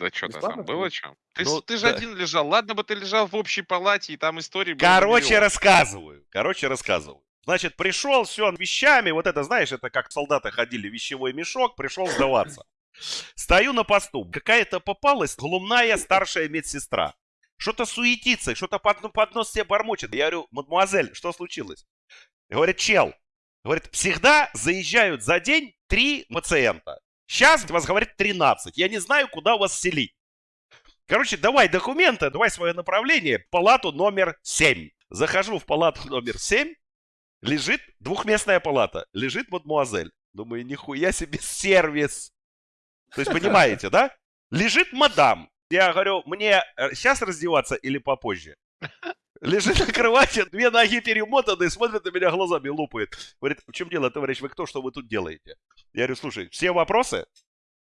Да что-то там было что? Ты, Ну, ты же да. один лежал. Ладно бы ты лежал в общей палате, и там истории Короче, миллион. рассказываю. Короче, рассказываю. Значит, пришел, все, вещами, вот это, знаешь, это как солдаты ходили, вещевой мешок, пришел сдаваться. Стою на посту, какая-то попалась глумная старшая медсестра. Что-то суетится, что-то под, ну, под нос себе бормочет. Я говорю, мадемуазель, что случилось? Говорит, чел, говорит, всегда заезжают за день три пациента. Сейчас вас, говорит, 13. Я не знаю, куда вас селить. Короче, давай документы, давай свое направление, палату номер 7. Захожу в палату номер 7, лежит двухместная палата, лежит мадмуазель. Думаю, нихуя себе сервис. То есть, понимаете, да? Лежит мадам. Я говорю, мне сейчас раздеваться или попозже? Лежит на кровати, две ноги перемотаны, смотрит на меня глазами, лупает. Говорит, в чем дело, товарищ, вы кто, что вы тут делаете? Я говорю, слушай, все вопросы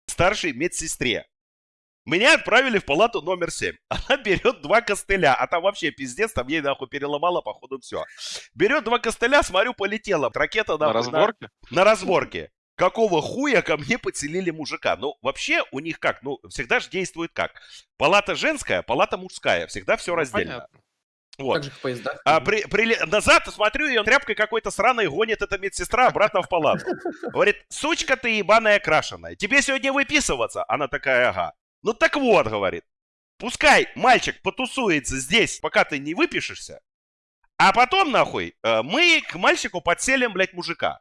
старшей медсестре. Меня отправили в палату номер 7. Она берет два костыля, а там вообще пиздец, там ей нахуй переломала, походу, все. Берет два костыля, смотрю, полетела. Ракета На нахуй, разборке? на разборке. Какого хуя ко мне подселили мужика? Ну, вообще у них как? Ну, всегда же действует как? Палата женская, палата мужская. Всегда все Ну, раздельно. понятно. Вот. Так же в поездах. А при, при- назад смотрю, и он тряпкой какой-то сраной гонит эта медсестра обратно в палату. Говорит, сучка ты ебаная крашеная, тебе сегодня выписываться? Она такая, ага. Ну так вот, говорит, пускай мальчик потусуется здесь, пока ты не выпишешься, а потом, нахуй, э, мы к мальчику подселим, блядь, мужика.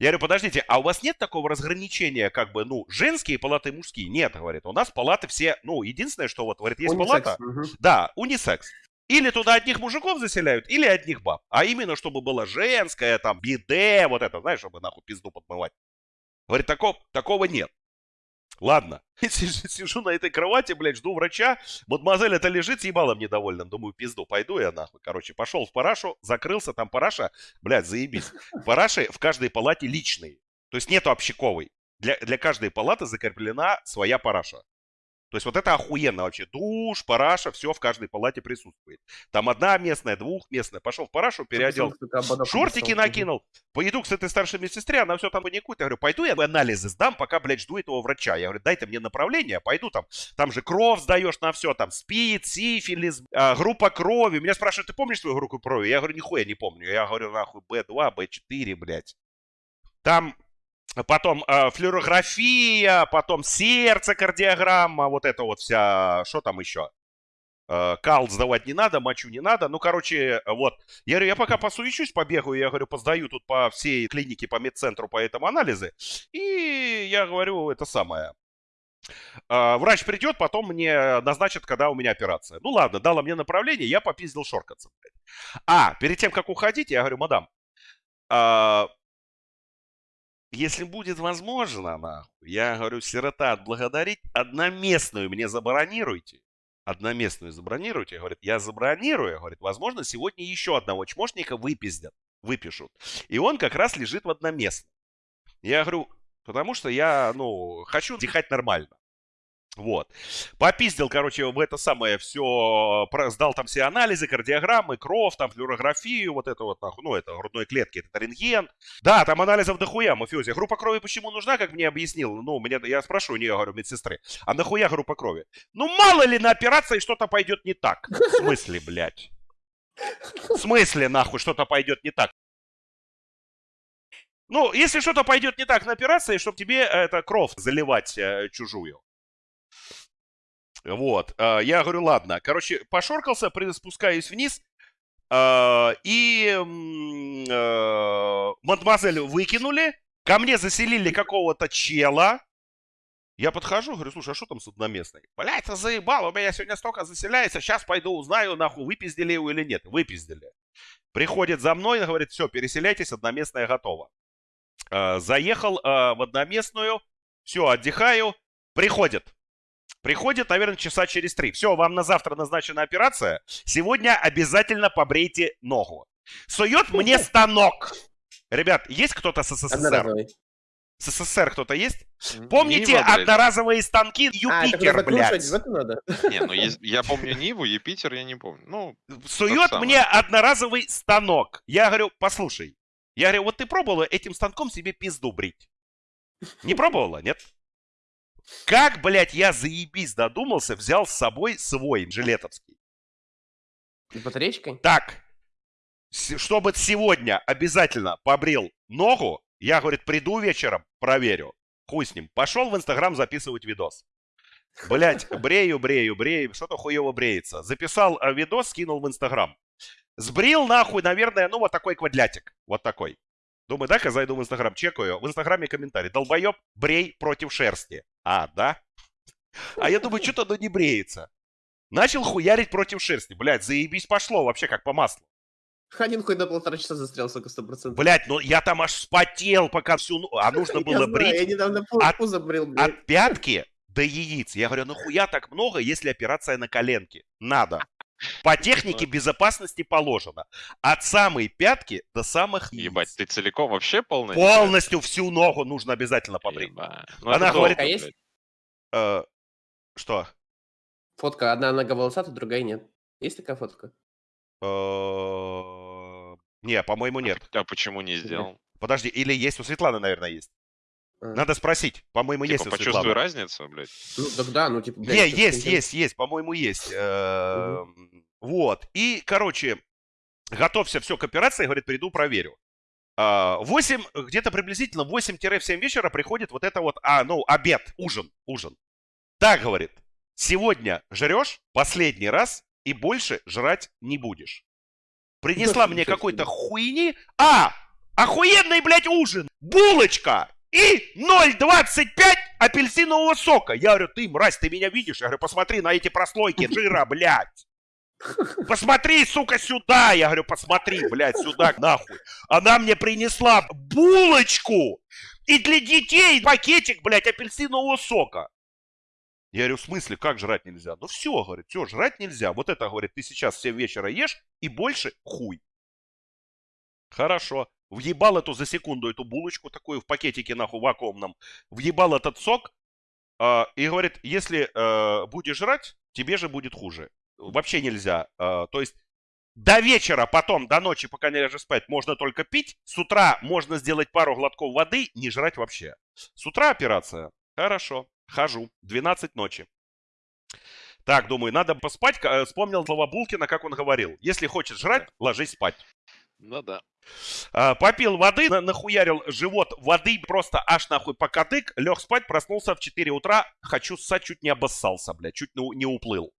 Я говорю, подождите, а у вас нет такого разграничения, как бы, ну, женские палаты и мужские? Нет, говорит, у нас палаты все, ну, единственное, что вот, говорит, есть Унисекс, палата, мгм. да, унисекс. Или туда одних мужиков заселяют, или одних баб. А именно, чтобы была женская, там, биде, вот это, знаешь, чтобы нахуй пизду подмывать. Говорит, такого, такого нет. Ладно. Сижу на этой кровати, блядь, жду врача. Мадемуазель это лежит с ебалом недовольным. Думаю, пизду, пойду я нахуй. Короче, пошел в парашу, закрылся, там параша, блядь, заебись. Параши в каждой палате личные. То есть нету общаковой. Для, для каждой палаты закреплена своя параша. То есть вот это охуенно вообще. Душ, параша, все в каждой палате присутствует. Там одна местная, двухместная. Пошел в парашу, переодел Шортики накинул. Поеду к этой старшей медсестре, она все там паникует. Я говорю, пойду я анализы сдам, пока, блядь, жду этого врача. Я говорю, дайте мне направление, пойду там. Там же кровь сдаешь на все, там СПИД, сифилис, а, группа крови. Меня спрашивают, ты помнишь свою группу крови? Я говорю, нихуя не помню. Я говорю, нахуй, Б2, Б4, блядь. Там потом э, флюорография, потом сердце, кардиограмма, вот это вот вся, что там еще? Э, кал сдавать не надо, мочу не надо. Ну, короче, вот. Я говорю, я пока посуечусь, побегаю, я говорю, поздаю тут по всей клинике, по медцентру, по этому анализы. И я говорю, это самое. А, Врач придет, потом мне назначат, когда у меня операция. Ну ладно, дала мне направление, я попиздил шоркаться. А, перед тем, как уходить, я говорю, мадам, а, если будет возможно, нахуй, я говорю, сирота отблагодарить, одноместную мне забронируйте. Одноместную забронируйте. Говорит, я забронирую. Говорит, возможно, сегодня еще одного чмошника выпиздят, выпишут. И он как раз лежит в одноместном. Я говорю, потому что я, ну, хочу дыхать нормально. Вот. Попиздил, короче, в это самое все, сдал там все анализы, кардиограммы, кровь, там флюорографию, вот это вот, ну, это грудной клетки, это рентген. Да, там анализов дохуя, мафиози. Группа крови почему нужна, как мне объяснил? Ну, мне, я спрошу у нее, говорю, медсестры, а нахуя группа крови? Ну, мало ли на операции что-то пойдет не так. В смысле, блядь? В смысле, нахуй, что-то пойдет не так? Ну, если что-то пойдет не так на операции, чтобы тебе э, это кровь заливать э, чужую. Вот, э, я говорю, ладно. Короче, пошоркался, спускаюсь вниз, э, и э, мадемуазель выкинули, ко мне заселили какого-то чела. Я подхожу, говорю, слушай, а что там с одноместной? Блять, ты заебал, у меня сегодня столько заселяется, сейчас пойду узнаю, нахуй, выпиздили его или нет. Выпиздили. Приходит за мной, говорит, все, переселяйтесь, одноместная готова. Заехал в одноместную, все, отдыхаю, приходит. Приходит, наверное, часа через три. Все, вам на завтра назначена операция. Сегодня обязательно побрейте ногу. Сует мне станок. Ребят, есть кто-то с СССР? С СССР кто-то есть? Помните Нива, одноразовые станки А, Юпитер, куда блядь? закручивать, в это надо? Не, ну есть- я помню Ниву, Юпитер я не помню. Ну, Сует самое. мне одноразовый станок. Я говорю, послушай. Я говорю, вот ты пробовала этим станком себе пизду брить? Не пробовала, нет? Как, блядь, я заебись додумался, взял с собой свой жилетовский. С батареечкой? Так, чтобы сегодня обязательно побрил ногу, я, говорит, приду вечером, проверю. Хуй с ним. Пошел в Инстаграм записывать видос. Блять, брею, брею, брею, что-то хуево бреется. Записал э, видос, скинул в Инстаграм. Сбрил нахуй, наверное, ну вот такой квадлятик. Вот такой. Думаю, дай-ка зайду в Инстаграм, чекаю. В Инстаграме комментарий. Долбоеб, брей против шерсти. А, да? А я думаю, что-то оно не бреется. Начал хуярить против шерсти. Блядь, заебись пошло вообще как по маслу. Один хуй на полтора часа застрял, сука, сто процентов. Блядь, ну я там аж вспотел, пока всю... ну- А нужно было Я знаю, Я брить недавно пу- от- пузо брил, блядь. от пятки до яиц. Я говорю, нахуя так много, если операция на коленке? Надо. По технике безопасности положено. От самой пятки до самых яиц. Ебать, ты целиком вообще полностью? Полностью всю ногу нужно обязательно побрить. Ну, Она говорит- долго, А есть? Э, что? Фотка, одна нога волосатая, другая нет. Есть такая фотка? Э, Не, по-моему, нет. А почему не сделал? Подожди, или есть у Светланы, наверное, есть. А. Надо спросить. По-моему, есть Типа, у почувствую Светланы. разницу, блядь. Ну, так да, ну, типа, блядь. Не, есть, контент. есть, есть, по-моему, есть. Эм, Вот. И, короче, готовься все к операции, говорит, приду, проверю. А, 8, где-то приблизительно 8-7 вечера приходит вот это вот, а, ну, обед, ужин, ужин. Так, говорит, сегодня жрешь последний раз и больше жрать не будешь. Принесла мне Ничего какой-то хуйни. А, охуенный, блядь, ужин. Булочка и 0,25 апельсинового сока. Я говорю, ты, мразь, ты меня видишь? Я говорю, посмотри на эти прослойки жира, блядь. Посмотри, сука, сюда. Я говорю, посмотри, блядь, сюда, нахуй. Она мне принесла булочку и для детей пакетик, блядь, апельсинового сока. Я говорю, в смысле, как жрать нельзя? Ну все, говорит, все, жрать нельзя. Вот это, говорит, ты сейчас все вечера ешь и больше хуй. Хорошо. Въебал эту за секунду, эту булочку такую в пакетике, нахуй, вакуумном. Въебал этот сок. а, и говорит, если э, будешь жрать, тебе же будет хуже. Вообще нельзя. А, то есть до вечера, потом, до ночи, пока не ляжешь спать, можно только пить. С утра можно сделать пару глотков воды, не жрать вообще. С утра операция. Хорошо. Хожу. 12 ночи. Так, думаю, надо поспать. Э, Вспомнил слова Булкина, как он говорил. Если хочешь жрать, ложись спать. Ну да. А, попил воды, на- нахуярил живот воды, просто аж нахуй по кадык, лег спать, проснулся в 4 утра, хочу ссать, чуть не обоссался, блядь, чуть не уплыл.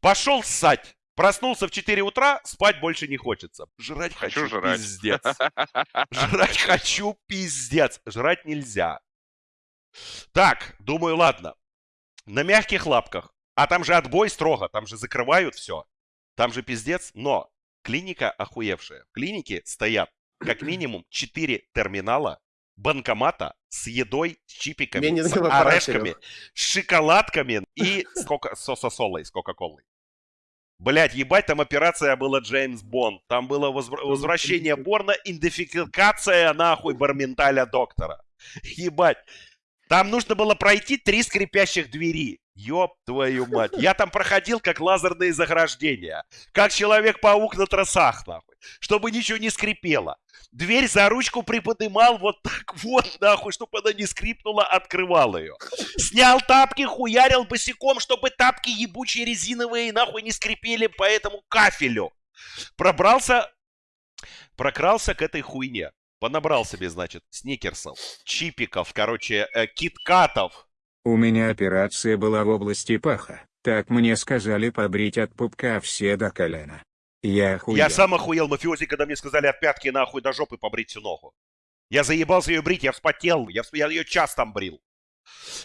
Пошел ссать, проснулся в 4 утра, спать больше не хочется. Жрать хочу, Хочу жрать. пиздец. Жрать хочу, пиздец. Жрать нельзя. Так, думаю, ладно. На мягких лапках. А там же отбой строго, там же закрывают все. Там же пиздец, но клиника охуевшая. В клинике стоят как минимум 4 терминала, банкомата с едой, с чипиками, не с орешками, с шоколадками и с кока- с сосолой, с кока-колой. Блять, ебать, там операция была Джеймс Бонд. Там было возвр- возвращение Борна, идентификация нахуй барменталя доктора. Ебать. Там нужно было пройти три скрипящих двери. Ёб твою мать. Я там проходил как лазерные заграждения. Как Человек-паук на тросах, нахуй. Чтобы ничего не скрипело. Дверь за ручку приподнимал вот так вот, нахуй, чтобы она не скрипнула, открывал ее. Снял тапки, хуярил босиком, чтобы тапки ебучие резиновые, нахуй, не скрипели по этому кафелю. Пробрался, прокрался к этой хуйне. Понабрал себе, значит, сникерсов, чипиков, короче, э, киткатов. У меня операция была в области паха. Так мне сказали побрить от пупка все до колена. Я охуел. Я сам охуел, мафиози, когда мне сказали от пятки нахуй до жопы побрить всю ногу. Я заебался ее брить, я вспотел, я, я ее час там брил.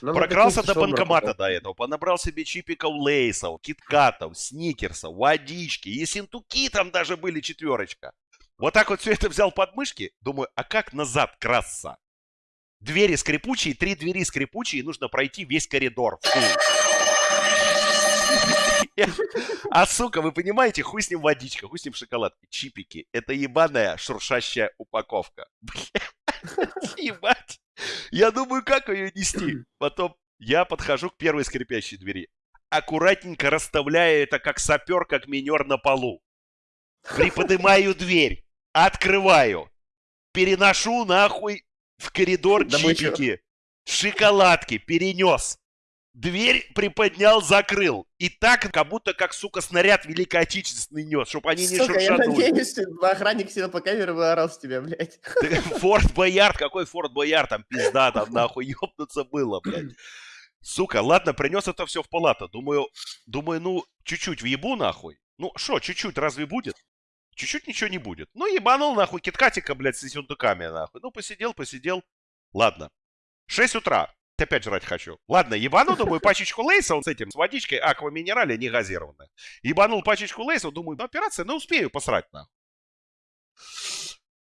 Нам Прокрался написано, до банкомата работал. до этого, понабрал себе чипиков лейсов, киткатов, сникерсов, водички, и синтуки там даже были четверочка. Вот так вот все это взял под мышки, думаю, а как назад красться? Двери скрипучие, три двери скрипучие, нужно пройти весь коридор. Фу. А сука, вы понимаете, хуй с ним водичка, хуй с ним шоколадки, чипики. Это ебаная шуршащая упаковка. Ебать. Я думаю, как ее нести. Потом я подхожу к первой скрипящей двери. Аккуратненько расставляю это как сапер, как минер на полу. Приподнимаю дверь. Открываю. Переношу нахуй в коридор чипики. Шоколадки перенес. Дверь приподнял, закрыл. И так, как будто как, сука, снаряд Великой Отечественной нес, чтобы они не Сука, я надеюсь, охранник сидел по камере и орал с тебя, блядь. Форт Боярд, какой Форт Боярд, там пизда, там нахуй ёбнуться было, блядь. Сука, ладно, принес это все в палату. Думаю, думаю, ну, чуть-чуть въебу нахуй. Ну, что, чуть-чуть разве будет? Чуть-чуть ничего не будет. Ну, ебанул нахуй киткатика, блядь, с сундуками нахуй. Ну, посидел, посидел. Ладно. 6 утра. Опять жрать хочу. Ладно, ебану, думаю, пачечку лейса он с этим, с водичкой аква минерале не газированная. Ебанул пачечку лейса, думаю, ну, операция, ну, успею посрать нахуй.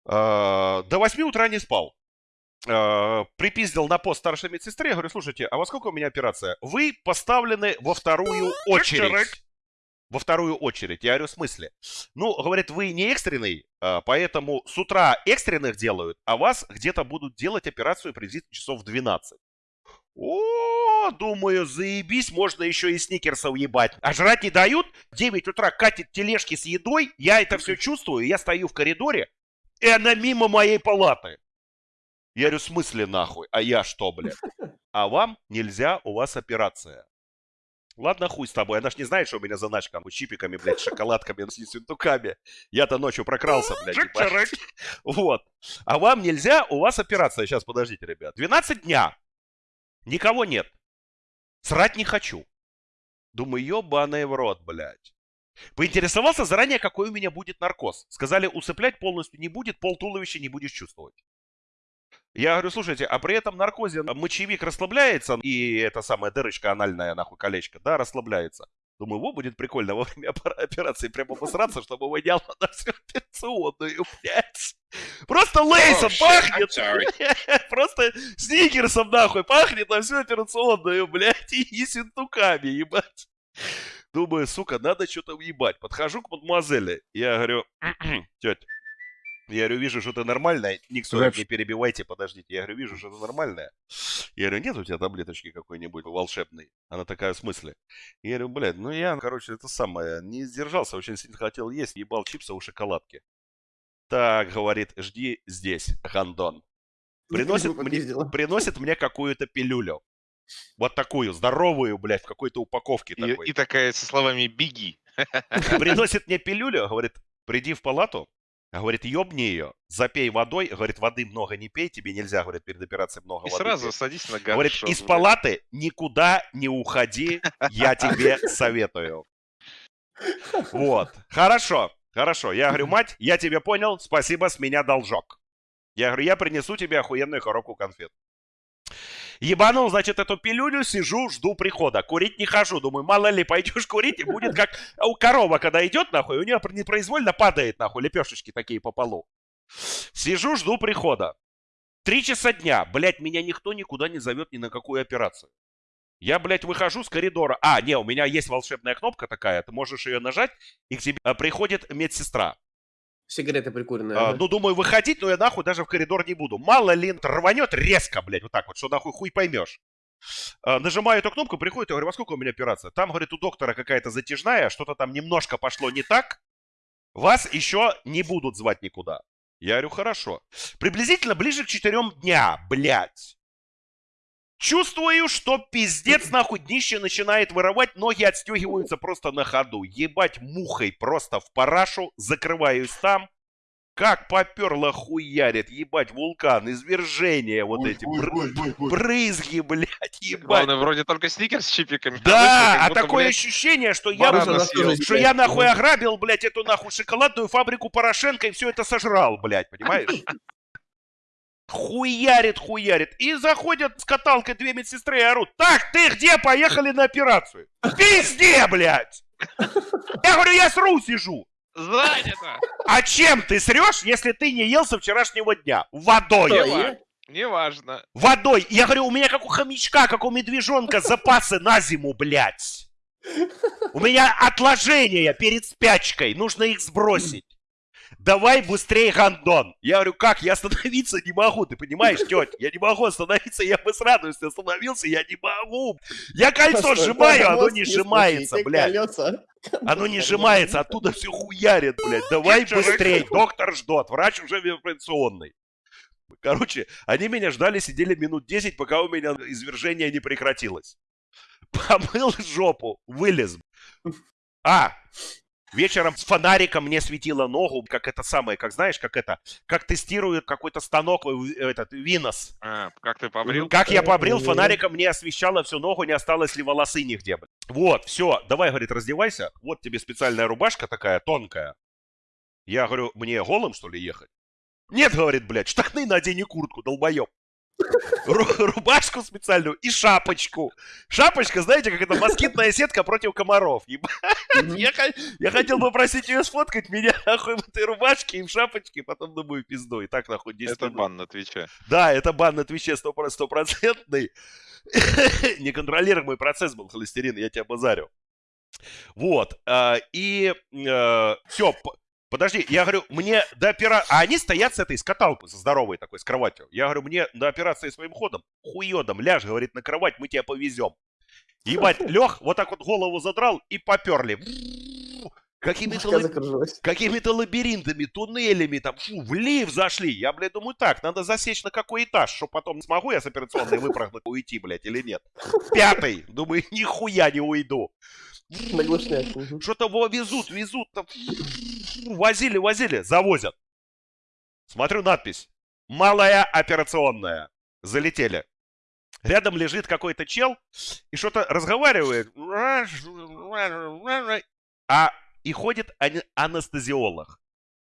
А, До 8 утра не спал. А, Припиздил на пост старшей медсестре. Говорю, слушайте, а во сколько у меня операция? Вы поставлены во вторую очередь. Во вторую очередь. Я говорю, в смысле? Ну, говорит, вы не экстренный, а, поэтому с утра экстренных делают, а вас где-то будут делать операцию приблизительно часов в 12. О, думаю, заебись, можно еще и сникерсов ебать. А жрать не дают, в 9 утра катит тележки с едой, я это все чувствую, я стою в коридоре, и она мимо моей палаты. Я говорю, в смысле нахуй? А я что, блядь? А вам нельзя, у вас операция. Ладно, хуй с тобой. Она ж не знает, что у меня заначка. с чипиками, блядь, шоколадками, с сюнтуками. Я-то ночью прокрался, блядь. Вот. А вам нельзя, у вас операция. Сейчас, подождите, ребят. 12 дня. Никого нет. Срать не хочу. Думаю, ебаный в рот, блядь. Поинтересовался заранее, какой у меня будет наркоз. Сказали, усыплять полностью не будет, пол туловища не будешь чувствовать. Я говорю, слушайте, а при этом наркозе мочевик расслабляется, и эта самая дырочка анальная, нахуй, колечко, да, расслабляется. Думаю, во, будет прикольно во время опера- операции прямо посраться, чтобы воняло на всю операционную, блядь. Просто лейсом Oh, пахнет. Просто сникерсом, нахуй, пахнет на всю операционную, блядь, и, синтуками, ебать. Думаю, сука, надо что-то въебать. Подхожу к мадемуазели. Я говорю, тетя, я говорю, вижу, что ты нормальная. Никто не перебивайте, подождите. Я говорю, вижу, что ты нормальная. Я говорю, нет у тебя таблеточки какой-нибудь волшебной? Она такая, в смысле? Я говорю, блядь, ну я, короче, это самое, не сдержался, очень сильно хотел есть, ебал чипсы у шоколадки. Так, говорит, жди здесь, Гандон. Приносит мне, приносит мне какую-то пилюлю. Вот такую, здоровую, блядь, в какой-то упаковке И, такой. и такая со словами «беги». Приносит мне пилюлю, говорит, приди в палату, говорит, ёбни ее, запей водой, говорит, воды много не пей, тебе нельзя, говорит, перед операцией много И воды сразу пить. садись на Говорит, ганшот, из блядь. палаты никуда не уходи, я тебе советую. Вот, хорошо, хорошо. Я говорю, мать, я тебя понял, спасибо, с меня должок. Я говорю, я принесу тебе охуенную коробку конфет. Ебанул, значит, эту пилюлю, сижу, жду прихода. Курить не хожу. Думаю, мало ли, пойдешь курить, и будет как у корова, когда идет, нахуй, у нее непроизвольно падает, нахуй, лепешечки такие по полу. Сижу, жду прихода. Три часа дня. Блять, меня никто никуда не зовет ни на какую операцию. Я, блядь, выхожу с коридора. А, не, у меня есть волшебная кнопка такая. Ты можешь ее нажать, и к тебе а, приходит медсестра. Сигареты прикуренные. А, ага. ну, думаю, выходить, но я нахуй даже в коридор не буду. Мало ли, рванет резко, блядь, вот так вот, что нахуй хуй поймешь. А, нажимаю эту кнопку, приходит, я говорю, во сколько у меня операция? Там, говорит, у доктора какая-то затяжная, что-то там немножко пошло не так. Вас еще не будут звать никуда. Я говорю, хорошо. Приблизительно ближе к четырем дня, блядь. Чувствую, что пиздец нахуй днище начинает воровать, ноги отстегиваются просто на ходу. Ебать мухой просто в парашу, закрываюсь там. Как поперло хуярит, ебать, вулкан, извержения вот эти, бр- брызги, блядь, ебать. Главное, вроде только сникерс с чипиками. Да, вышли, как а будто, такое блядь, ощущение, что я, съел. что я нахуй ограбил, блядь, эту нахуй шоколадную фабрику Порошенко и все это сожрал, блядь, понимаешь? Хуярит, хуярит. И заходят с каталкой две медсестры и орут. Так, ты где? Поехали на операцию. Везде, блядь. Я говорю, я сру сижу. Занято! А чем ты срешь, если ты не ел со вчерашнего дня? Водой. Что? Неважно. Водой. Я говорю, у меня как у хомячка, как у медвежонка запасы на зиму, блядь. У меня отложения перед спячкой. Нужно их сбросить. Давай быстрее, гандон. Я говорю, как? Я остановиться не могу, ты понимаешь, тетя? Я не могу остановиться, я бы с радостью остановился, я не могу. Я кольцо Постой, сжимаю, оно не сжимается, блядь. Оно не сжимается, оттуда все хуярит, блядь. Давай быстрее, доктор ждет, врач уже в операционной. Короче, они меня ждали, сидели минут 10, пока у меня извержение не прекратилось. помыл жопу, вылез. А, вечером с фонариком мне светило ногу, как это самое, как знаешь, как это, как тестирует какой-то станок, э, этот, Винос. А, как ты побрил? Как я побрил, Э, фонариком мне освещало всю ногу, не осталось ли волосы нигде. Вот, все, давай, говорит, раздевайся. Вот тебе специальная рубашка такая, тонкая. Я говорю, мне голым, что ли, ехать? Нет, говорит, блядь, штаны надень и куртку, долбоеб. Ру- рубашку специальную и шапочку. Шапочка, знаете, как это москитная сетка против комаров. Я, я хотел попросить ее сфоткать меня нахуй в этой рубашке и в шапочке, потом думаю, пизду. И так нахуй 10 Это минут. бан на Твиче. Да, это бан на Твиче стопро- стопроцентный. Неконтролируемый процесс был холестерин, я тебя базарю. Вот. а, И все, подожди, я говорю, мне до операции... А они стоят с этой, с каталкой, со здоровой такой, с кроватью. Я говорю, мне до операции своим ходом, хуёдом, ляжь, говорит, на кровать, мы тебя повезем. Ебать, лег, вот так вот голову задрал и поперли. Какими-то закружилась. какими-то лабиринтами, туннелями, там, фу, в лифт зашли. Я, блядь, думаю, так, надо засечь на какой этаж, что потом смогу я с операционной выпрыгнуть, уйти, блядь, или нет. Пятый. Думаю, нихуя не уйду. Что-то во- везут, везут, там, возили, возили, завозят. Смотрю надпись. Малая операционная. Залетели. Рядом лежит какой-то чел и что-то разговаривает. А и ходит ане- анестезиолог.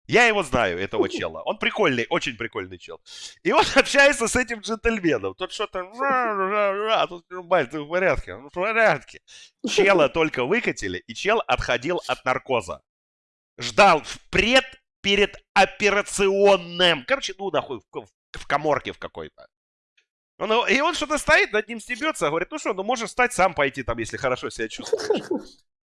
Я его знаю, этого чела. Он прикольный, очень прикольный чел. И он общается с этим джентльменом. Тот что-то... А тут, Бать, ты в порядке? В порядке. Чела только выкатили, и чел отходил от наркоза. Ждал впред перед операционным. Короче, ну нахуй, в, в коморке в какой-то. Он- и он что-то стоит, над ним стебется, говорит, ну что, ну можешь встать сам пойти там, если хорошо себя чувствуешь.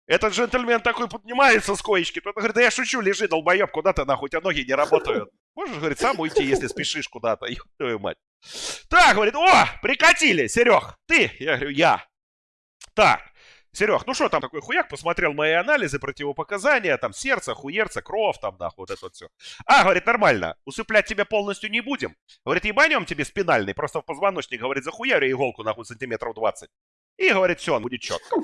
Этот джентльмен такой поднимается с коечки, тот говорит, да я шучу, лежи, долбоеб, куда ты нахуй, у тебя ноги не работают. Можешь, говорит, сам уйти, если спешишь куда-то, ёб твою мать. Так, говорит, о, прикатили, Серег, ты? Я говорю, я. Так, Серег, ну что там такой хуяк, посмотрел мои анализы, противопоказания, там сердце, хуерца, кровь, там нахуй, вот это вот все. А, говорит, нормально, усыплять тебя полностью не будем. Говорит, ебанем тебе спинальный, просто в позвоночник, говорит, захуярю иголку нахуй сантиметров 20. И, говорит, все, будет четко.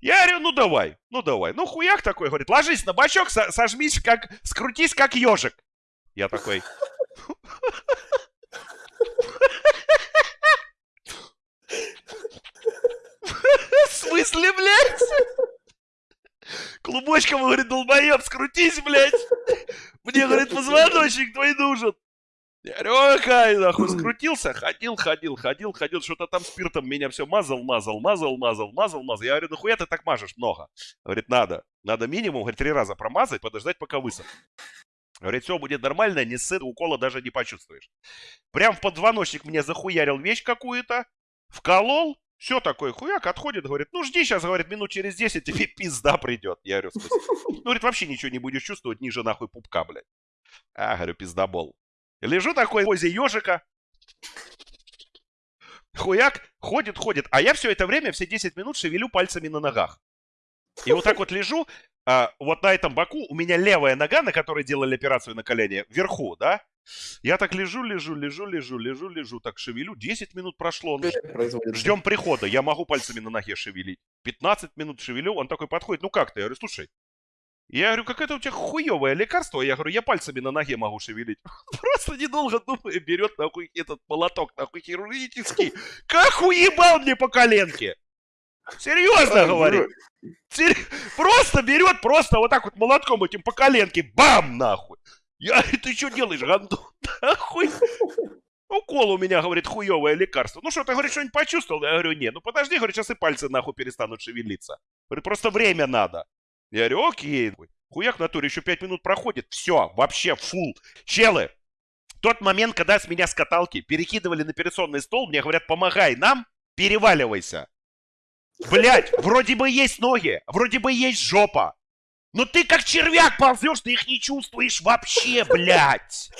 Я говорю, ну давай, ну давай. Ну хуяк такой, говорит, ложись на бочок, со- сожмись как, скрутись как ежик. Я такой, в смысле, блядь? Клубочком, говорит, долбоеб, скрутись, блядь. Мне, говорит, позвоночник твой нужен. Я говорю, окей, нахуй, скрутился, ходил, ходил, ходил, ходил, что-то там спиртом меня все мазал, мазал, мазал, мазал, мазал, мазал. Я говорю, нахуя ты так мажешь много? Говорит, надо, надо минимум, говорит, три раза промазать, подождать, пока высохнет. Говорит, все будет нормально, не сыт, укола даже не почувствуешь. Прям в подзвоночник мне захуярил вещь какую-то, вколол, все такое, хуяк, отходит, говорит, ну жди сейчас, говорит, минут через 10 тебе пизда придет. Я говорю, смысле? Ну, говорит, вообще ничего не будешь чувствовать ниже нахуй пупка, блядь. А, говорю, пиздобол. Лежу такой в позе ежика. Хуяк, ходит, ходит. А я все это время, все 10 минут шевелю пальцами на ногах. И вот так вот лежу, а, вот на этом боку у меня левая нога, на которой делали операцию на колене, вверху, да? Я так лежу, лежу, лежу, лежу, лежу, лежу, так шевелю. 10 минут прошло. Ждем прихода. Я могу пальцами на ноге шевелить. 15 минут шевелю, он такой подходит. Ну как ты? Я говорю, слушай. Я говорю, какое-то у тебя хуевое лекарство. Я говорю, я пальцами на ноге могу шевелить. Просто недолго думая, берет нахуй этот молоток, нахуй хирургический. Как уебал мне по коленке. Серьезно говорю. Сер- Просто берет, просто вот так вот молотком этим по коленке. Бам, нахуй. Я ты что делаешь, гандон? Нахуй. Укол у меня, говорит, хуевое лекарство. Ну что, ты, говорит, что-нибудь почувствовал? Я говорю, нет. Ну подожди, говорит, сейчас и пальцы нахуй перестанут шевелиться. Говорит, просто время надо. Я говорю, окей. Хуяк в натуре, еще пять минут проходит. Все, вообще фул. Челы, тот момент, когда с меня с каталки перекидывали на операционный стол, мне говорят, помогай нам, переваливайся. Блять, вроде бы есть ноги, вроде бы есть жопа. Но ты как червяк ползешь, ты их не чувствуешь вообще, блядь.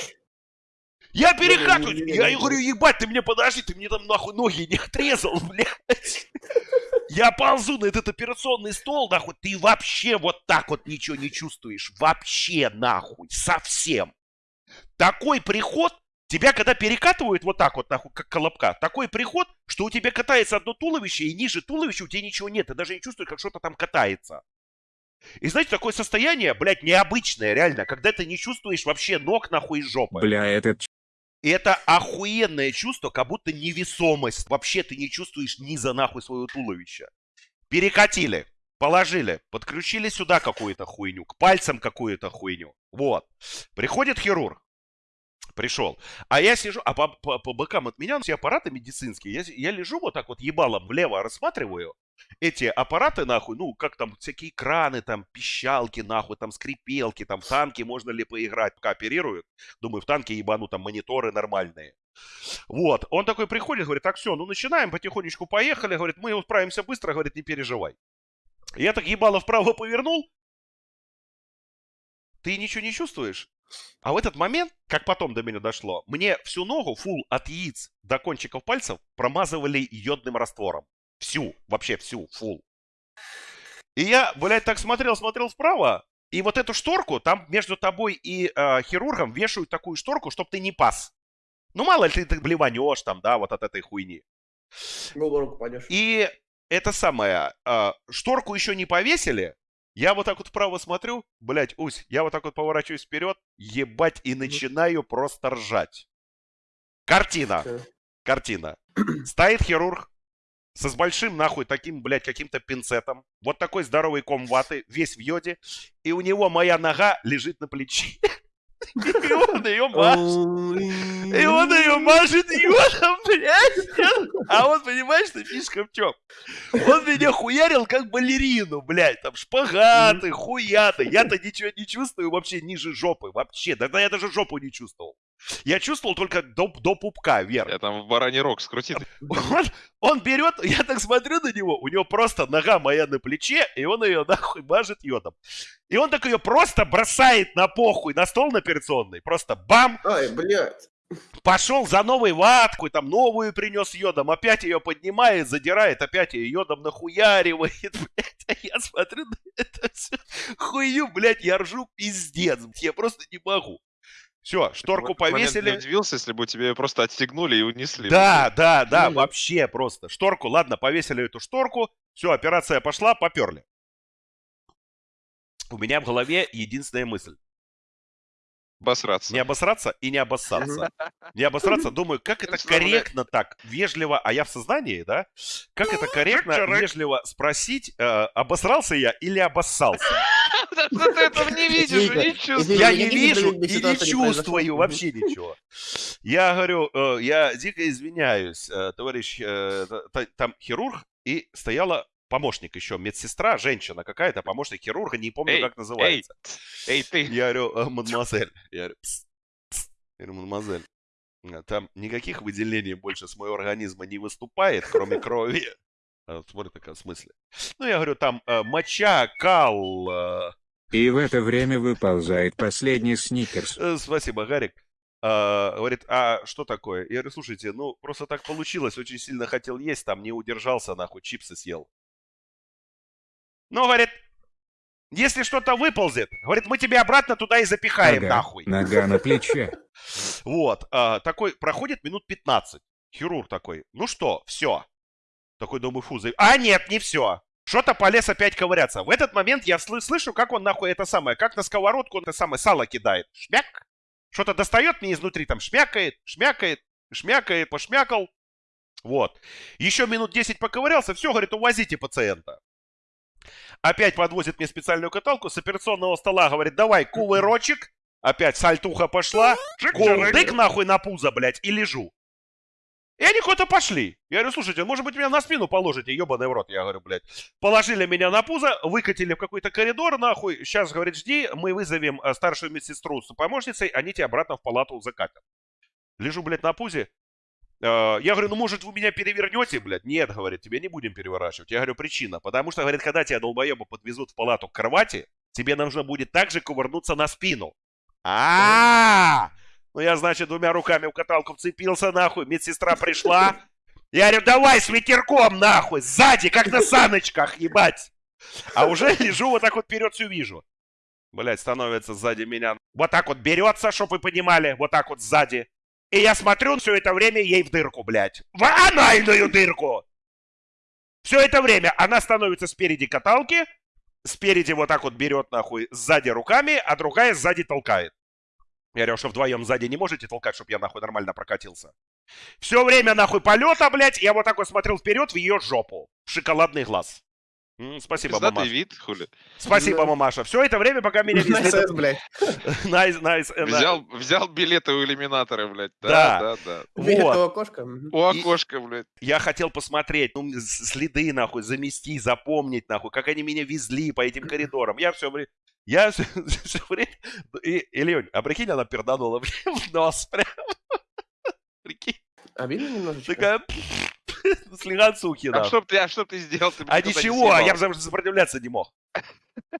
Я перекатываю, я говорю, ебать, ты мне подожди, ты мне там нахуй ноги не отрезал, блядь. Я ползу на этот операционный стол, нахуй, ты вообще вот так вот ничего не чувствуешь. Вообще, нахуй, совсем. Такой приход, Тебя когда перекатывают вот так вот, нахуй, как колобка, такой приход, что у тебя катается одно туловище, и ниже туловища у тебя ничего нет. Ты даже не чувствуешь, как что-то там катается. И знаете, такое состояние, блядь, необычное, реально, когда ты не чувствуешь вообще ног нахуй из жопы. Бля, этот И это охуенное чувство, как будто невесомость. Вообще ты не чувствуешь низа нахуй своего туловища. Перекатили, положили, подключили сюда какую-то хуйню, к пальцам какую-то хуйню. Вот. Приходит хирург. Пришел. А я сижу, а по, по, по бокам от меня все аппараты медицинские. Я, я лежу вот так вот ебалом влево рассматриваю эти аппараты, нахуй, ну, как там, всякие краны, там, пищалки, нахуй, там, скрипелки, там, в танке можно ли поиграть, пока оперируют. Думаю, в танке ебану, там, мониторы нормальные. Вот, он такой приходит, говорит, так, все, ну, начинаем, потихонечку поехали, говорит, мы справимся быстро, говорит, не переживай. Я так ебало вправо повернул, ты ничего не чувствуешь? А в этот момент, как потом до меня дошло, мне всю ногу, фул от яиц до кончиков пальцев промазывали йодным раствором. Всю, вообще всю, фул. И я, блядь, так смотрел, смотрел вправо, и вот эту шторку, там между тобой и э, хирургом вешают такую шторку, чтобы ты не пас. Ну, мало ли ты, ты блеванешь там, да, вот от этой хуйни. В обморок упадешь. И это самое, а, шторку еще не повесили. Я вот так вот вправо смотрю, блядь, Усь, я вот так вот поворачиваюсь вперед, ебать, и начинаю просто ржать. Картина, картина. Стоит хирург со с большим, нахуй, таким, блядь, каким-то пинцетом. Вот такой здоровый ком ваты, весь в йоде. И у него моя нога лежит на плече. И он ее мажет. И он ее мажет йодом, блядь. А он, понимаешь, что фишка в чем? Он меня хуярил как балерину, блядь. Там шпагаты, хуяты. Я-то ничего не чувствую вообще ниже жопы. Вообще. Тогда я даже жопу не чувствовал. Я чувствовал только до, до пупка вверх. Я там в бараний рог скрутит. Он, он берет, я так смотрю на него, у него просто нога моя на плече, и он ее нахуй мажет йодом. И он так ее просто бросает на похуй, на стол на операционный. Просто бам, Ай, блядь. пошел за новой ваткой, там новую принес йодом, опять ее поднимает, задирает, опять ее йодом нахуяривает, блядь. А я смотрю на это всё хуйню, блядь, я ржу пиздец, я просто не могу. Все, шторку момент повесили. Не удивился, если бы тебе просто отстегнули и унесли. Да, да, да, Ну вообще просто. Шторку, ладно, повесили эту шторку, все, операция пошла, поперли. У меня в голове единственная мысль. Обосраться. Не обосраться и не обоссаться. Не обосраться, думаю, как это Представляю. корректно так, вежливо, а я в сознании, да? Как это корректно, Чарак. вежливо спросить, э, обосрался я или обоссался? Потому что ты этого не видишь не чувствуешь. Я не вижу и не чувствую вообще ничего. Я говорю, э, я дико извиняюсь, э, товарищ, э, та- та- там хирург, и стояла помощник еще, медсестра, женщина какая-то, помощник хирурга, не помню, Эй, как называется. Эй, ты. Я говорю, «Э, мадемуазель. Я говорю, «Пс, пс». Я говорю, мадемуазель, там никаких выделений больше с моего организма не выступает, кроме крови. Смотрит такая, в смысле? Ну, я говорю, там э, моча, кал, э, И в это время выползает последний сникерс. Э, Спасибо, Гарик. А, говорит, а что такое? Я говорю, слушайте, ну просто так получилось, очень сильно хотел есть, там не удержался, нахуй, чипсы съел. Ну, говорит, если что-то выползет, говорит, мы тебя обратно туда и запихаем, Ага, нахуй. Нога на плече. Вот, а, такой, проходит минут 15. Хирург такой, ну что, все. Такой, думаю, фу, за- а нет, не все. Что-то полез опять ковыряться. В этот момент я сл- слышу, как он нахуй это самое, как на сковородку он это самое сало кидает. Шмяк. Что-то достает мне изнутри, там шмякает, шмякает, шмякает, пошмякал. Вот. Еще минут 10 поковырялся, все, говорит, увозите пациента. Опять подвозит мне специальную каталку с операционного стола, говорит, давай, кувырочек. Опять сальтуха пошла. Кулдык нахуй на пузо, блядь, и лежу. И они куда-то пошли. Я говорю, слушайте, может быть, меня на спину положите, ебаный в рот. Я говорю, блядь. Положили меня на пузо, выкатили в какой-то коридор, нахуй. Сейчас, говорит, жди, мы вызовем э, старшую медсестру с помощницей, они тебя обратно в палату закатят. Лежу, блядь, на пузе. Э, Я говорю, ну, может, вы меня перевернете, блядь? Нет, говорит, тебя не будем переворачивать. Я говорю, причина. Потому что, говорит, когда тебя долбоеба подвезут в палату к кровати, тебе нужно будет также кувырнуться на спину. А, ну я, значит, двумя руками в каталку вцепился, нахуй. Медсестра пришла. Я говорю, давай с ветерком, нахуй, сзади, как на саночках, ебать. А уже лежу вот так вот вперед все вижу. Блять, становится сзади меня. Вот так вот берется, чтобы вы понимали, вот так вот сзади. И я смотрю все это время ей в дырку, блядь. В анальную дырку! Все это время она становится спереди каталки, спереди вот так вот берет нахуй, сзади руками, а другая сзади толкает. Я говорю, что вдвоем сзади не можете толкать, чтобы я нахуй нормально прокатился. Все время нахуй полета, блядь, я вот так вот смотрел вперед в ее жопу. В шоколадный глаз. М, Спасибо, Пиздатый мамаша. вид, хули. Спасибо, Да. мамаша. Все это время, пока меня везли... Nice, блядь. Nice, nice, э, Взял, взял билеты у иллюминатора, блядь. Да. Да, да, да. Вот. у окошка. У окошка, блядь. Я хотел посмотреть, ну, следы, нахуй, замести, запомнить, нахуй, как они меня везли по этим коридорам. Я все время... Я все, время... И, Ильёнь, а прикинь, она перданула мне в нос прям. Прикинь, Обидно немножечко? такая... Слегонцухи, А да. что ты, а что ты сделал? Ты А не ничего, а я бы сопротивляться не мог.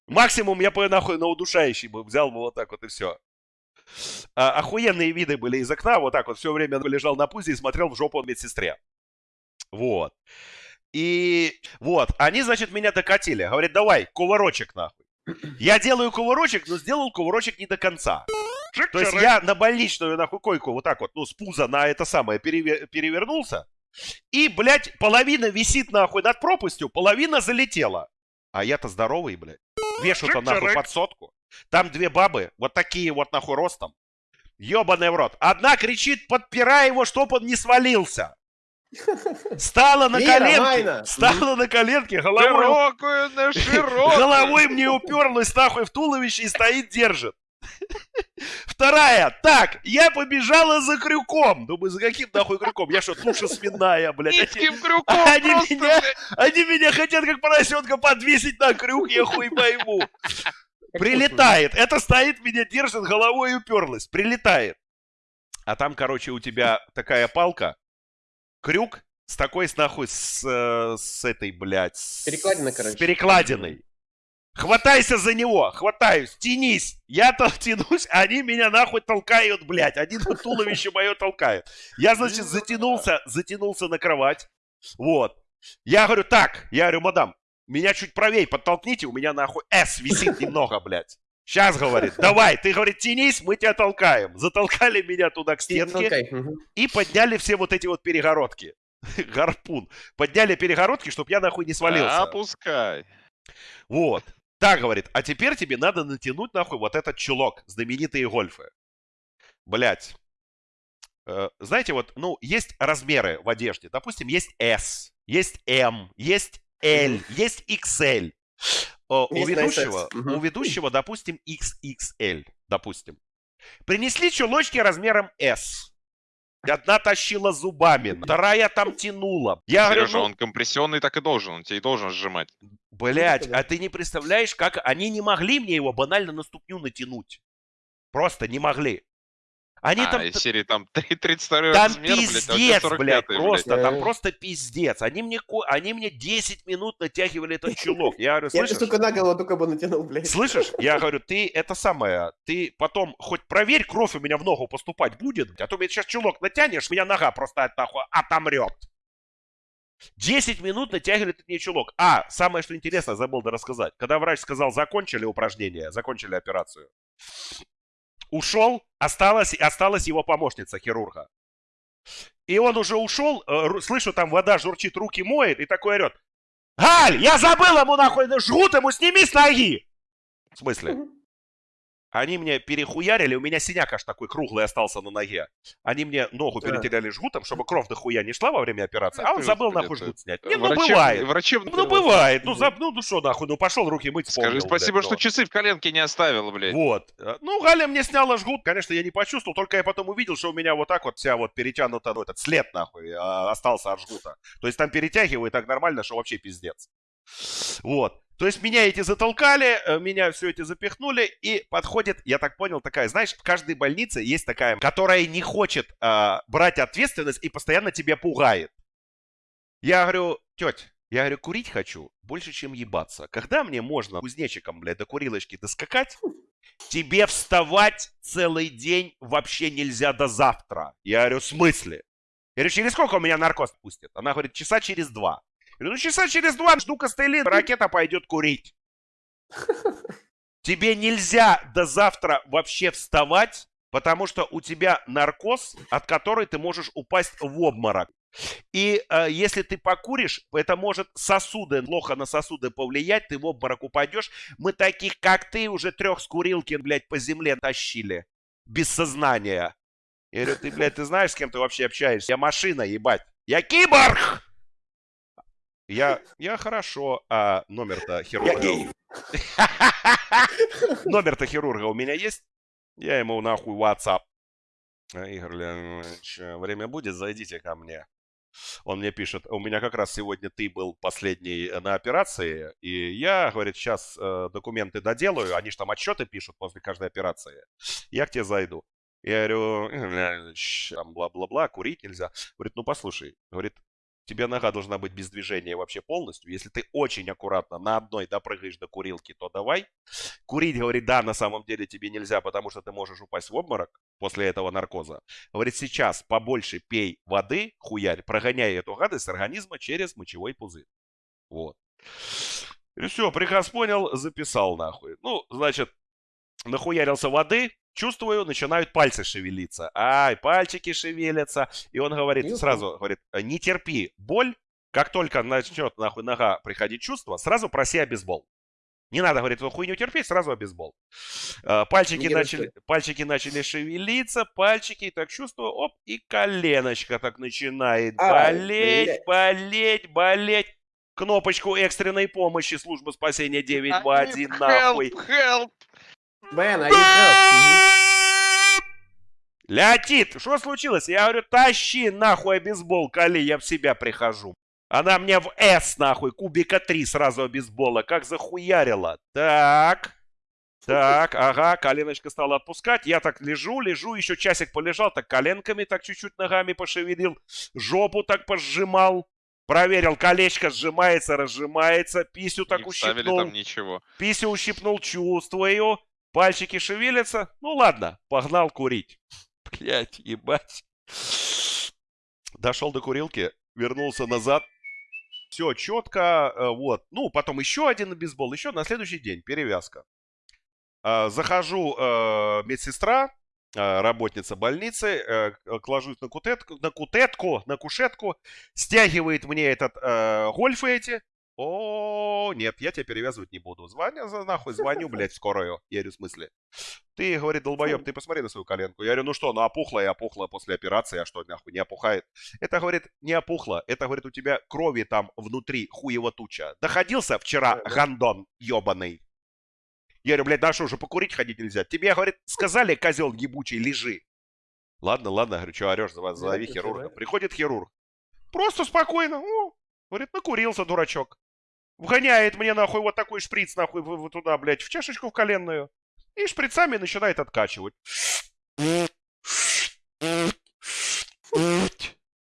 Максимум я бы нахуй на удушающий бы взял бы вот так вот и все. охуенные виды были из окна, вот так вот все время лежал на пузе и смотрел в жопу медсестре. Вот. И вот, они, значит, меня докатили. Говорят, давай, кувырочек нахуй. Я делаю кувырочек, но сделал кувырочек не до конца. То есть я на больничную нахуй койку вот так вот, ну, с пуза на это самое переве- перевернулся. И, блядь, половина висит нахуй над пропастью, половина залетела. А я-то здоровый, блядь. Вешу-то нахуй под сотку. Там две бабы, вот такие вот нахуй ростом. Ёбаный в рот. Одна кричит, подпирай его, чтоб он не свалился. Стала на Вера, коленки. Майна. Стала на коленки, головой Широкую, на широкую. Головой мне уперлась нахуй в туловище и стоит, держит. Вторая. Так, я побежала за крюком. Думаю, за каким нахуй крюком? Я что, туша свиная, блядь? Они, Низким крюком Они просто, меня- блядь. они меня хотят как поросенка подвесить на крюк, я хуй пойму. Прилетает. Это стоит, меня держит, головой уперлась. Прилетает. А там, короче, у тебя такая палка, крюк с такой, с нахуй, с, э, с этой, блядь. с- Перекладина, С короче. перекладиной. Хватайся за него, хватаюсь, тянись. Я-то тянусь, они меня нахуй толкают, блядь. Один по туловище мое толкает. Я, значит, затянулся, затянулся на кровать. Вот. Я говорю, так, я говорю, мадам, меня чуть правее подтолкните, у меня нахуй S висит немного, блядь. Сейчас, говорит, давай, ты, говорит, тянись, мы тебя толкаем. Затолкали меня туда к И стенке и подняли все вот эти вот перегородки. Гарпун. Подняли перегородки, чтобы я нахуй не свалился. Опускай. Вот. Так, говорит, а теперь тебе надо натянуть нахуй вот этот чулок, знаменитые гольфы. Блять. знаете, вот, ну, есть размеры в одежде. Допустим, есть S, есть M, есть L, есть XL. О, у ведущего, у ведущего, допустим, XXL, допустим. Принесли чулочки размером S. Одна тащила зубами, вторая там тянула. Я говорю, Сережа, ну, он компрессионный так и должен, он тебе и должен сжимать. Блять, а ты не представляешь, как они не могли мне его банально на ступню натянуть. Просто не могли. Они а, там... из серии там 3 32 Там размер, блядь, а у тебя пиздец, 45-й, блядь, просто, блядь. там просто пиздец. Они мне, они мне 10 минут натягивали этот чулок. Я говорю, Я слышишь? сука, на голову только бы натянул, блядь. Слышишь? Я говорю, ты это самое, ты потом хоть проверь, кровь у меня в ногу поступать будет, а то мне сейчас чулок натянешь, меня нога просто от нахуй отомрет. 10 минут натягивали этот мне чулок. А, самое что интересно, забыл да рассказать. Когда врач сказал, закончили упражнение, закончили операцию, ушел, осталась, осталась его помощница хирурга. И он уже ушел, э, слышу, там вода журчит, руки моет, и такой орет. Галь, я забыл ему нахуй, жгут ему, сними с ноги! В смысле? Они мне перехуярили, у меня синяк аж такой круглый остался на ноге. Они мне ногу Да. перетеряли жгутом, чтобы кровь дохуя не шла во время операции, а он забыл нахуй жгут снять. Не, ну Врачеб- бывает. врачебный Ну бывает. Ну, за, ну, ну что нахуй, ну пошел руки мыть, Скажи вспомнил, спасибо, блядь, что ну. часы в коленке не оставил, блядь. Вот. Э, Ну, Галя мне сняла жгут. Конечно, я не почувствовал, только я потом увидел, что у меня вот так вот вся вот перетянута, ну, этот след нахуй а, остался от жгута. То есть там перетягивает так нормально, что вообще пиздец. Вот. То есть меня эти затолкали, э, меня все эти запихнули, и подходит, я так понял, такая, знаешь, в каждой больнице есть такая, которая не хочет а, брать ответственность и постоянно тебя пугает. Я говорю, теть, я говорю, курить хочу больше, чем ебаться. Когда мне можно кузнечиком, блядь, до курилочки доскакать, тебе вставать целый день вообще нельзя до завтра. Я говорю, в смысле? Я говорю, через сколько у меня наркоз пустят? Она говорит, часа через два. Говорю, ну часа через два жду костыли, ракета пойдет курить. Тебе нельзя до завтра вообще вставать Потому что у тебя наркоз, от которой ты можешь упасть в обморок. И э, если ты покуришь, это может сосуды, плохо на сосуды повлиять, ты в обморок упадешь. Мы таких, как ты, уже трех с курилки, блядь, по земле тащили. Без сознания. Я говорю, ты, блядь, ты знаешь, с кем ты вообще общаешься? Я машина, ебать. Я киборг! Я, я хорошо, а номер-то хирурга... Номер-то хирурга у меня есть? Я ему нахуй WhatsApp. А, Игорь Леонидович, время будет, зайдите ко мне. Он мне пишет, у меня как раз сегодня ты был последний э, на операции, и я, говорит, сейчас э, документы доделаю, они же там отчеты пишут после каждой операции. Я к тебе зайду. Я говорю, «Игорь Леонидович, там бла-бла-бла, курить нельзя. Говорит, ну послушай, говорит, тебе нога должна быть без движения вообще полностью. Если ты очень аккуратно на одной допрыгаешь до курилки, то давай. Курить, говорит, да, на самом деле тебе нельзя, потому что ты можешь упасть в обморок после этого наркоза. Говорит, сейчас побольше пей воды, хуярь, прогоняй эту гадость организма через мочевой пузырь. Вот. И все, приказ понял, записал нахуй. Ну, значит, нахуярился воды, чувствую, начинают пальцы шевелиться. Ай, пальчики шевелятся. И он говорит, Юху. сразу говорит, не терпи боль, как только начнет нахуй нога приходить чувство, сразу проси обезбол. Не надо, говорит, эту хуйню терпеть, сразу обезбол. А, Пальчики Не начали, пальчики начали шевелиться, пальчики, так чувствую, оп, и коленочка так начинает Ай, болеть, блядь. болеть, болеть. Кнопочку экстренной помощи служба спасения 921 нахуй. Help, help. Бен, а you help? Леотит, что случилось? Я говорю, тащи нахуй обезбол, коли я в себя прихожу. Она мне в С нахуй, кубика 3 сразу обезбола, как захуярила. Так, так, ага, коленочка стала отпускать. Я так лежу, лежу, еще часик полежал, так коленками так чуть-чуть ногами пошевелил, жопу так пожимал. Проверил, колечко сжимается, разжимается, писю так Не ущипнул. там ничего. Писю ущипнул, чувствую. Пальчики шевелятся. Ну ладно, погнал курить. Блять, ебать. Дошел до курилки, вернулся назад. Все четко, э, вот. Ну, потом еще один бейсбол, еще на следующий день перевязка. А, Захожу, э, медсестра, э, работница больницы, ложусь на кутетку, на кутетку, на кушетку, стягивает мне этот э, гольфы эти. О, нет, я тебя перевязывать не буду. Звоню, за нахуй, звоню, блядь, скорую. Я говорю, в смысле? Ты, говорит, долбоеб, ты посмотри на свою коленку. Я говорю, ну что, ну опухла и опухла после операции, а что, нахуй, не опухает? Это, говорит, не опухло. Это, говорит, у тебя крови там внутри хуево туча. Доходился вчера гандон ебаный. Я говорю, блядь, да что, уже покурить ходить нельзя? Тебе, говорит, сказали, козел ебучий, лежи. Ладно, ладно, говорю, что орешь, зови, хирурга. Приходит хирург. Просто спокойно, ну, говорит, накурился, дурачок. Вгоняет мне, нахуй, вот такой шприц, нахуй, в- в- туда, блядь, в чашечку в коленную. И шприцами начинает откачивать.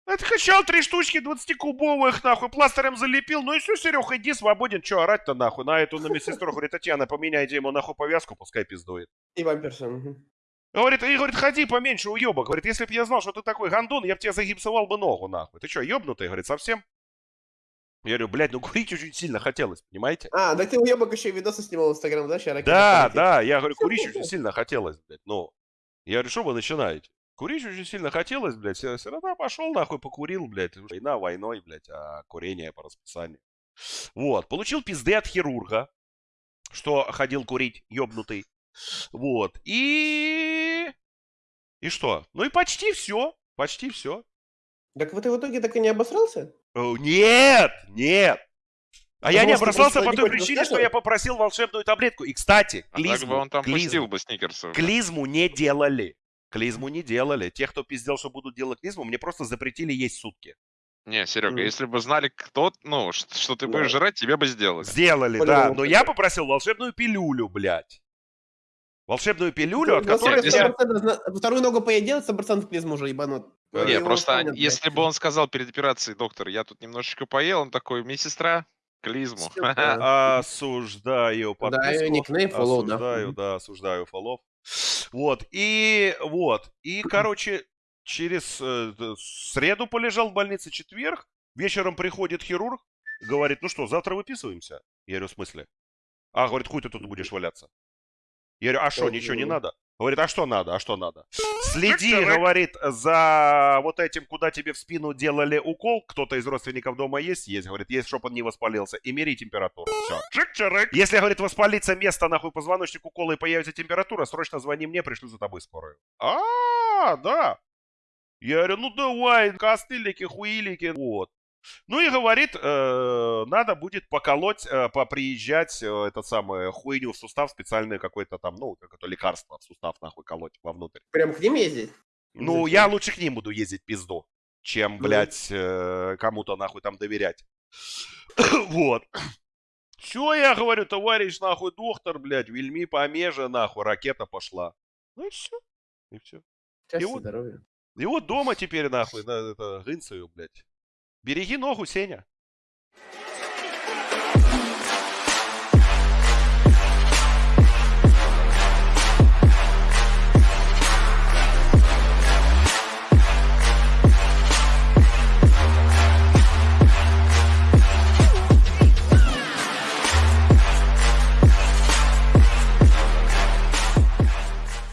Откачал три штучки 20-кубовых, нахуй, пластырем залепил. Ну и все, Серег, иди свободен. Че орать-то, нахуй? На эту, на медсестру, говорит, Татьяна, поменяйте ему, нахуй, повязку, пускай пиздует. И вампирша. мгм. Говорит, и говорит, ходи поменьше, уебок. Говорит, если бы я знал, что ты такой гандон, я бы тебе загипсовал бы ногу, нахуй. Ты что, ебнутый? Говорит, совсем? Я говорю, блядь, ну курить очень сильно хотелось, понимаете? А, так ты уебок еще и видосы снимал в Инстаграм, да? Ща ракета Да, да, я говорю, курить очень сильно хотелось, блядь, ну. Я говорю, что вы начинаете? Курить очень сильно хотелось, блядь, все, все равно пошел нахуй, покурил, блядь. Война войной, блядь, а курение по расписанию. Вот, получил пизды от хирурга, что ходил курить, ёбнутый. Вот, и... И что? Ну и почти все, почти все. Так вот ты в итоге так и не обосрался? Нет, нет. А я не что обращался по той причине, что я попросил волшебную таблетку. И, кстати, А так бы клизму, он там клизму, пустил бы сникерсов. клизму не делали. Клизму не делали. Те, кто пиздел, что будут делать клизму, мне просто запретили есть сутки. Не, Серега, Мгм. если бы знали, кто, ну, ш- что ты Да. будешь жрать, тебе бы сделали. Сделали, да. Но я попросил волшебную пилюлю, блядь. Волшебную пилюлю, от Ну, которой... Нет, 100% зна- Вторую ногу поедел, 100% клизму уже ебанут. Не, просто помнят, если бы он сказал перед операцией, доктор, я тут немножечко поел, он такой, медсестра, клизму. Осуждаю подписку. никнейм, follow, да. осуждаю, да, осуждаю фоллов. Вот, и вот, и, короче, через э, среду полежал в больнице, четверг, вечером приходит хирург, говорит, ну что, завтра выписываемся? Я говорю, в смысле? А, говорит, хуй ты тут будешь валяться. Я говорю, а что, ничего не надо? Говорит, а что надо, а что надо? Следи, говорит, за вот этим, куда тебе в спину делали укол. Кто-то из родственников дома есть? Есть, говорит, есть, чтобы он не воспалился. И мери температуру. Все. Если, говорит, воспалится место, нахуй, позвоночник укола и появится температура, срочно звони мне, пришлю за тобой скорую. А, да. Я говорю, ну давай, костылики, хуилики, вот. Ну и говорит, э, надо будет поколоть, э, поприезжать, э, этот самый хуйню в сустав, специальное какое-то там, ну, как это лекарство в сустав нахуй колоть вовнутрь. Прям к ним ездить? Ну, Зачем? я лучше к ним буду ездить пизду, чем, Ну. блядь, э, кому-то нахуй там доверять. вот. Все, я говорю, товарищ, нахуй, доктор, блядь, вельми помеже, нахуй, ракета пошла. Ну и все. И все. Счастья, вот- здоровья. И вот дома теперь, нахуй, на, это, гынцаю, блядь. Береги ногу, Сеня.